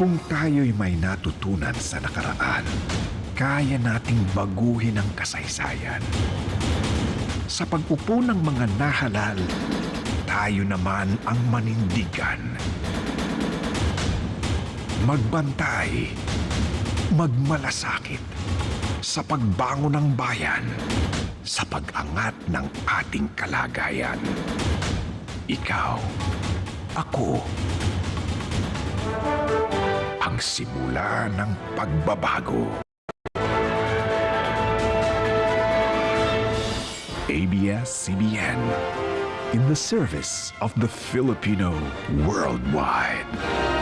Kung tayo'y may natutunan sa nakaraan, kaya nating baguhin ang kasaysayan. Sa pag-upo ng mga nahalal, tayo naman ang manindigan. Magbantay, magmalasakit, sa pagbango ng bayan, sa pag-angat ng ating kalagayan. Ikaw, ako, simula ng pagbabago. ABS-CBN in the service of the Filipino worldwide.